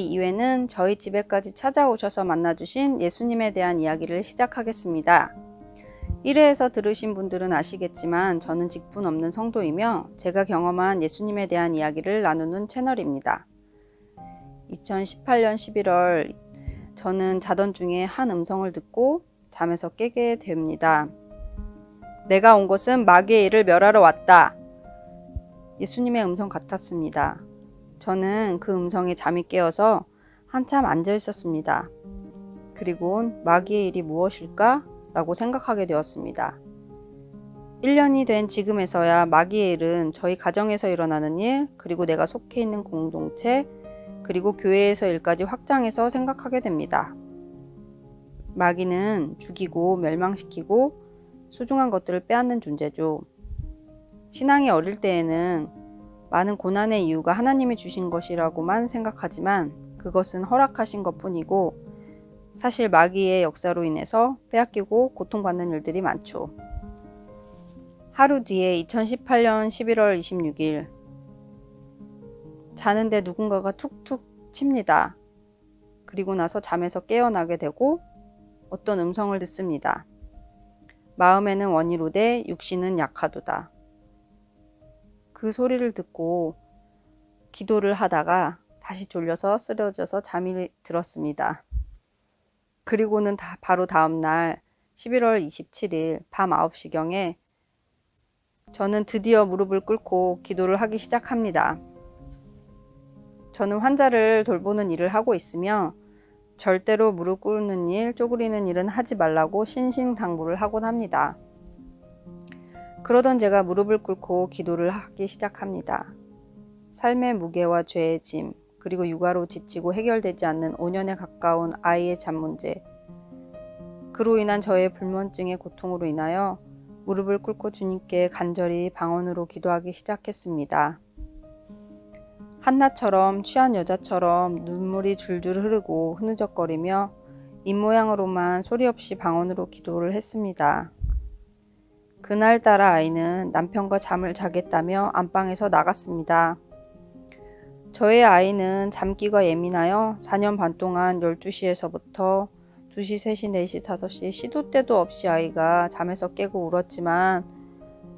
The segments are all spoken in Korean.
제2회는 저희 집에까지 찾아오셔서 만나주신 예수님에 대한 이야기를 시작하겠습니다. 1회에서 들으신 분들은 아시겠지만 저는 직분 없는 성도이며 제가 경험한 예수님에 대한 이야기를 나누는 채널입니다. 2018년 11월 저는 자던 중에 한 음성을 듣고 잠에서 깨게 됩니다. 내가 온 곳은 마귀의 일을 멸하러 왔다. 예수님의 음성 같았습니다. 저는 그 음성에 잠이 깨어서 한참 앉아 있었습니다. 그리고 마귀의 일이 무엇일까? 라고 생각하게 되었습니다. 1년이 된 지금에서야 마귀의 일은 저희 가정에서 일어나는 일, 그리고 내가 속해 있는 공동체, 그리고 교회에서 일까지 확장해서 생각하게 됩니다. 마귀는 죽이고 멸망시키고 소중한 것들을 빼앗는 존재죠. 신앙이 어릴 때에는 많은 고난의 이유가 하나님이 주신 것이라고만 생각하지만 그것은 허락하신 것 뿐이고 사실 마귀의 역사로 인해서 빼앗기고 고통받는 일들이 많죠. 하루 뒤에 2018년 11월 26일 자는데 누군가가 툭툭 칩니다. 그리고 나서 잠에서 깨어나게 되고 어떤 음성을 듣습니다. 마음에는 원이로되 육신은 약하도다. 그 소리를 듣고 기도를 하다가 다시 졸려서 쓰러져서 잠이 들었습니다. 그리고는 다 바로 다음날 11월 27일 밤 9시경에 저는 드디어 무릎을 꿇고 기도를 하기 시작합니다. 저는 환자를 돌보는 일을 하고 있으며 절대로 무릎 꿇는 일, 쪼그리는 일은 하지 말라고 신신당부를 하곤 합니다. 그러던 제가 무릎을 꿇고 기도를 하기 시작합니다. 삶의 무게와 죄의 짐, 그리고 육아로 지치고 해결되지 않는 5년에 가까운 아이의 잠 문제, 그로 인한 저의 불면증의 고통으로 인하여 무릎을 꿇고 주님께 간절히 방언으로 기도하기 시작했습니다. 한나처럼 취한 여자처럼 눈물이 줄줄 흐르고 흐느적거리며 입모양으로만 소리 없이 방언으로 기도를 했습니다. 그날따라 아이는 남편과 잠을 자겠다며 안방에서 나갔습니다. 저의 아이는 잠기가 예민하여 4년 반 동안 12시에서부터 2시, 3시, 4시, 5시 시도 때도 없이 아이가 잠에서 깨고 울었지만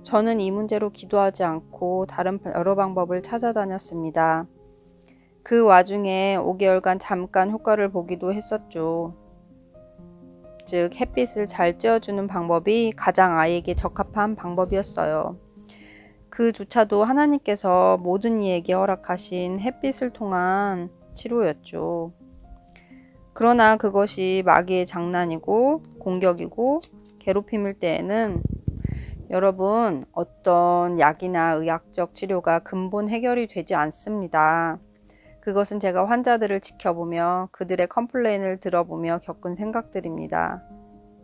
저는 이 문제로 기도하지 않고 다른 여러 방법을 찾아다녔습니다. 그 와중에 5개월간 잠깐 효과를 보기도 했었죠. 즉 햇빛을 잘 쬐어주는 방법이 가장 아이에게 적합한 방법이었어요. 그조차도 하나님께서 모든 이에게 허락하신 햇빛을 통한 치료였죠. 그러나 그것이 마귀의 장난이고 공격이고 괴롭힘일 때에는 여러분 어떤 약이나 의학적 치료가 근본 해결이 되지 않습니다. 그것은 제가 환자들을 지켜보며 그들의 컴플레인을 들어보며 겪은 생각들입니다.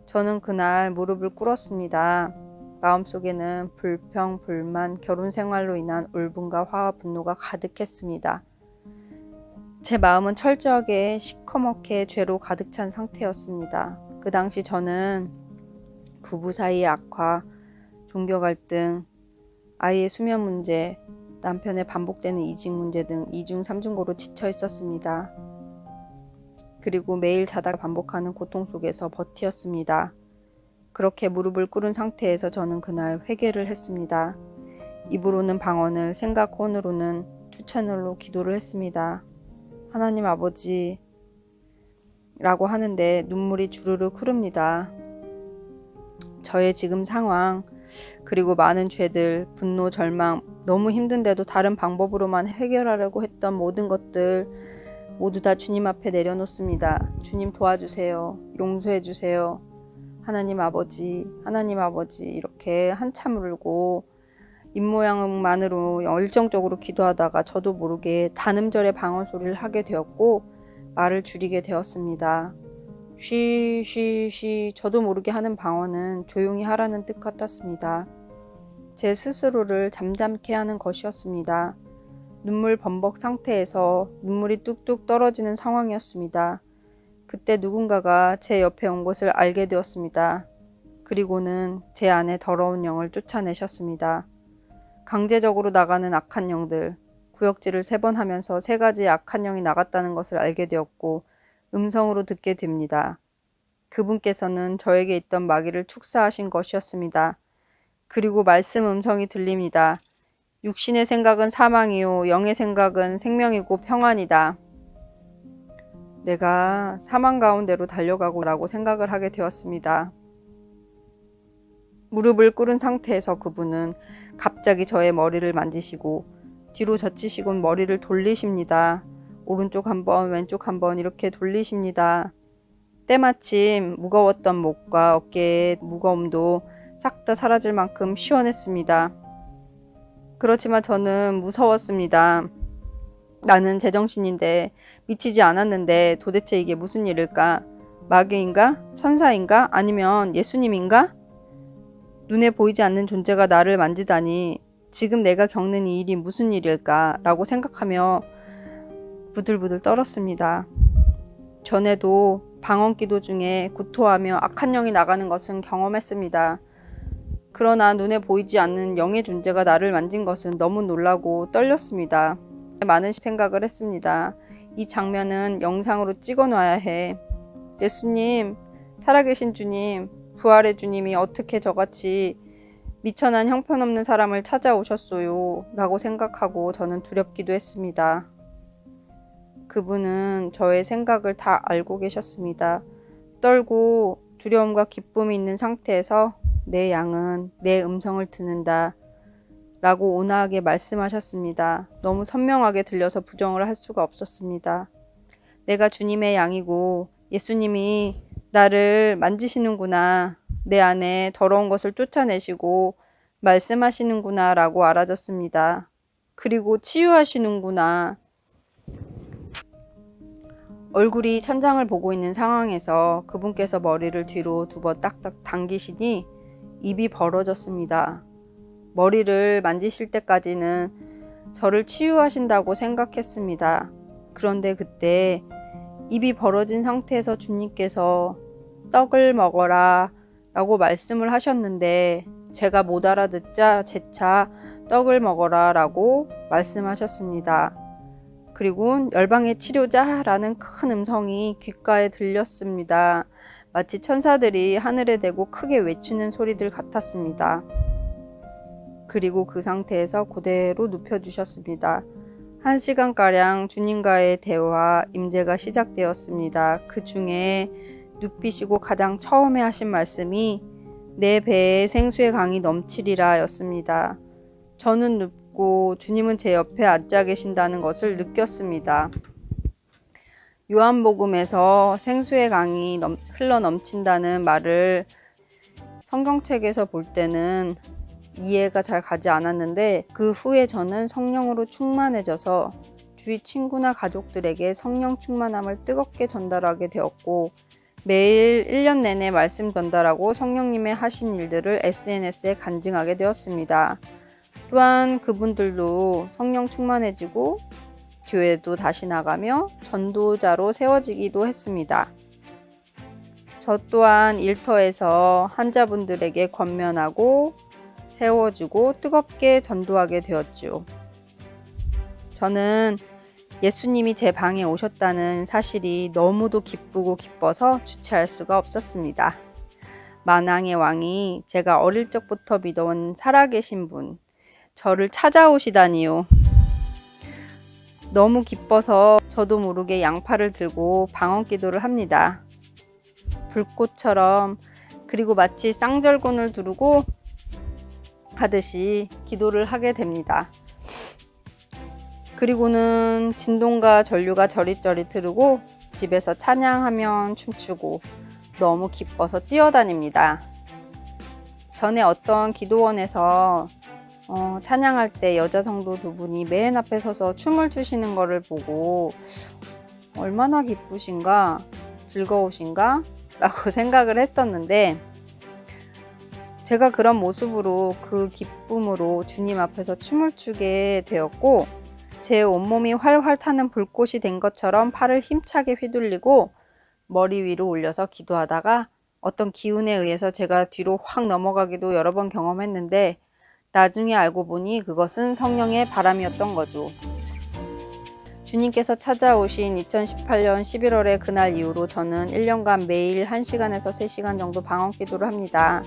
저는 그날 무릎을 꿇었습니다. 마음속에는 불평, 불만, 결혼 생활로 인한 울분과 화와 분노가 가득했습니다. 제 마음은 철저하게 시커멓게 죄로 가득 찬 상태였습니다. 그 당시 저는 부부 사이의 악화, 종교 갈등, 아이의 수면 문제, 남편의 반복되는 이직 문제 등 이중 삼중고로 지쳐 있었습니다. 그리고 매일 자다 깨다 반복하는 고통 속에서 버티었습니다. 그렇게 무릎을 꿇은 상태에서 저는 그날 회개를 했습니다. 입으로는 방언을, 생각 혼으로는 two 채널로 기도를 했습니다. 하나님 아버지 라고 하는데 눈물이 주르륵 흐릅니다. 저의 지금 상황, 그리고 많은 죄들, 분노, 절망, 너무 힘든데도 다른 방법으로만 해결하려고 했던 모든 것들 모두 다 주님 앞에 내려놓습니다. 주님 도와주세요. 용서해 주세요. 하나님 아버지, 하나님 아버지 이렇게 한참 울고 입모양만으로 열정적으로 기도하다가 저도 모르게 단음절의 방언 소리를 하게 되었고 말을 줄이게 되었습니다. 쉬, 쉬, 쉬 저도 모르게 하는 방언은 조용히 하라는 뜻 같았습니다. 제 스스로를 잠잠케 하는 것이었습니다. 눈물 범벅 상태에서 눈물이 뚝뚝 떨어지는 상황이었습니다. 그때 누군가가 제 옆에 온 것을 알게 되었습니다. 그리고는 제 안에 더러운 영을 쫓아내셨습니다. 강제적으로 나가는 악한 영들, 구역질을 세 번 하면서 세 가지 악한 영이 나갔다는 것을 알게 되었고 음성으로 듣게 됩니다. 그분께서는 저에게 있던 마귀를 축사하신 것이었습니다. 그리고 말씀 음성이 들립니다. 육신의 생각은 사망이요 영의 생각은 생명이고 평안이다. 내가 사망 가운데로 달려가고 라고 생각을 하게 되었습니다. 무릎을 꿇은 상태에서 그분은 갑자기 저의 머리를 만지시고 뒤로 젖히시곤 머리를 돌리십니다. 오른쪽 한번 왼쪽 한번 이렇게 돌리십니다. 때마침 무거웠던 목과 어깨의 무거움도 싹 다 사라질 만큼 시원했습니다. 그렇지만 저는 무서웠습니다. 나는 제정신인데 미치지 않았는데 도대체 이게 무슨 일일까? 마귀인가? 천사인가? 아니면 예수님인가? 눈에 보이지 않는 존재가 나를 만지다니 지금 내가 겪는 이 일이 무슨 일일까? 라고 생각하며 부들부들 떨었습니다. 전에도 방언 기도 중에 구토하며 악한 영이 나가는 것은 경험했습니다. 그러나 눈에 보이지 않는 영의 존재가 나를 만진 것은 너무 놀라고 떨렸습니다. 많은 생각을 했습니다. 이 장면은 영상으로 찍어 놔야 해. 예수님, 살아계신 주님, 부활의 주님이 어떻게 저같이 미천한 형편없는 사람을 찾아오셨어요. 라고 생각하고 저는 두렵기도 했습니다. 그분은 저의 생각을 다 알고 계셨습니다. 떨고 두려움과 기쁨이 있는 상태에서 내 양은 내 음성을 듣는다. 라고 온화하게 말씀하셨습니다. 너무 선명하게 들려서 부정을 할 수가 없었습니다. 내가 주님의 양이고 예수님이 나를 만지시는구나. 내 안에 더러운 것을 쫓아내시고 말씀하시는구나 라고 알아졌습니다. 그리고 치유하시는구나. 얼굴이 천장을 보고 있는 상황에서 그분께서 머리를 뒤로 두 번 딱딱 당기시니 입이 벌어졌습니다. 머리를 만지실 때까지는 저를 치유하신다고 생각했습니다. 그런데 그때 입이 벌어진 상태에서 주님께서 떡을 먹어라 라고 말씀을 하셨는데 제가 못 알아듣자 재차 떡을 먹어라 라고 말씀하셨습니다. 그리고 열방의 치료자라는 큰 음성이 귓가에 들렸습니다. 마치 천사들이 하늘에 대고 크게 외치는 소리들 같았습니다. 그리고 그 상태에서 그대로 눕혀주셨습니다. 한 시간가량 주님과의 대화, 임재가 시작되었습니다. 그 중에 눕히시고 가장 처음에 하신 말씀이 내 배에 생수의 강이 넘치리라 였습니다. 저는 눕고 주님은 제 옆에 앉아 계신다는 것을 느꼈습니다. 요한복음에서 생수의 강이 넘, 흘러 넘친다는 말을 성경책에서 볼 때는 이해가 잘 가지 않았는데 그 후에 저는 성령으로 충만해져서 주위 친구나 가족들에게 성령 충만함을 뜨겁게 전달하게 되었고 매일 1년 내내 말씀 전달하고 성령님의 하신 일들을 SNS에 간증하게 되었습니다. 또한 그분들도 성령 충만해지고 교회도 다시 나가며 전도자로 세워지기도 했습니다. 저 또한 일터에서 환자분들에게 권면하고 세워주고 뜨겁게 전도하게 되었죠. 저는 예수님이 제 방에 오셨다는 사실이 너무도 기쁘고 기뻐서 주체할 수가 없었습니다. 만왕의 왕이 제가 어릴 적부터 믿어온 살아계신 분, 저를 찾아오시다니요. 너무 기뻐서 저도 모르게 양팔을 들고 방언 기도를 합니다. 불꽃처럼 그리고 마치 쌍절곤을 두르고 하듯이 기도를 하게 됩니다. 그리고는 진동과 전류가 저릿저릿 흐르고 집에서 찬양하면 춤추고 너무 기뻐서 뛰어다닙니다. 전에 어떤 기도원에서 어, 찬양할 때 여자 성도 두 분이 맨 앞에 서서 춤을 추시는 것을 보고 얼마나 기쁘신가 즐거우신가? 라고 생각을 했었는데 제가 그런 모습으로 그 기쁨으로 주님 앞에서 춤을 추게 되었고 제 온몸이 활활 타는 불꽃이 된 것처럼 팔을 힘차게 휘둘리고 머리 위로 올려서 기도하다가 어떤 기운에 의해서 제가 뒤로 확 넘어가기도 여러 번 경험했는데 나중에 알고 보니 그것은 성령의 바람이었던 거죠. 주님께서 찾아오신 2018년 11월의 그날 이후로 저는 1년간 매일 1시간에서 3시간 정도 방언 기도를 합니다.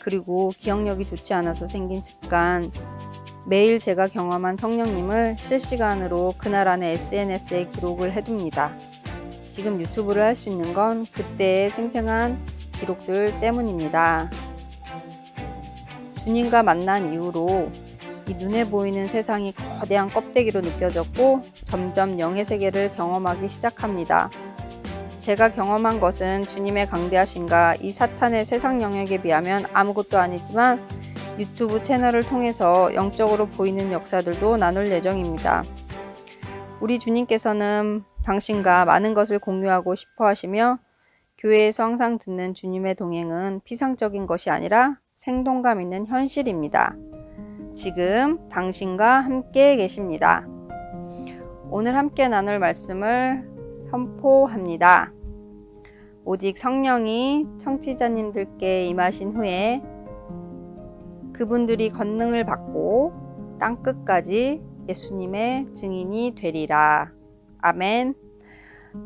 그리고 기억력이 좋지 않아서 생긴 습관, 매일 제가 경험한 성령님을 실시간으로 그날 안에 SNS에 기록을 해둡니다. 지금 유튜브를 할 수 있는 건 그때의 생생한 기록들 때문입니다. 주님과 만난 이후로 이 눈에 보이는 세상이 거대한 껍데기로 느껴졌고 점점 영의 세계를 경험하기 시작합니다. 제가 경험한 것은 주님의 강대하신가 이 사탄의 세상 영역에 비하면 아무것도 아니지만 유튜브 채널을 통해서 영적으로 보이는 역사들도 나눌 예정입니다. 우리 주님께서는 당신과 많은 것을 공유하고 싶어 하시며 교회에서 항상 듣는 주님의 동행은 피상적인 것이 아니라 생동감 있는 현실입니다. 지금 당신과 함께 계십니다. 오늘 함께 나눌 말씀을 선포합니다. 오직 성령이 청취자님들께 임하신 후에 그분들이 권능을 받고 땅 끝까지 예수님의 증인이 되리라. 아멘.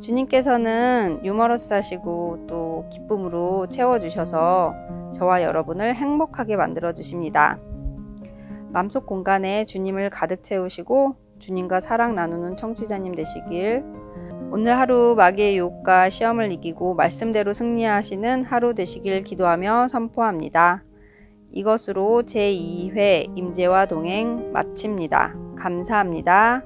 주님께서는 유머러스하시고 또 기쁨으로 채워주셔서 저와 여러분을 행복하게 만들어 주십니다. 맘속 공간에 주님을 가득 채우시고 주님과 사랑 나누는 청취자님 되시길 오늘 하루 마귀의 유혹과 시험을 이기고 말씀대로 승리하시는 하루 되시길 기도하며 선포합니다. 이것으로 제2회 임재와 동행 마칩니다. 감사합니다.